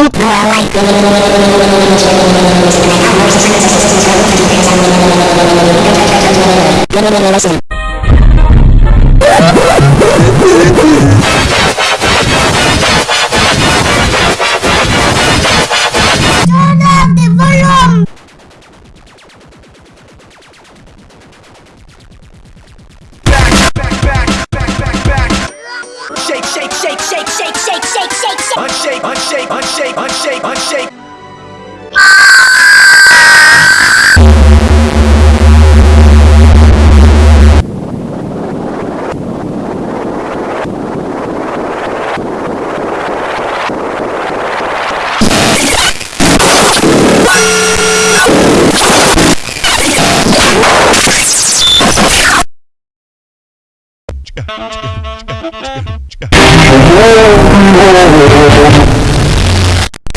Thank you. Shake, shake, shake, shake, shake, shake, shake, shake, shake. Unshake, unshake, unshake, unshake, unshake. Oh,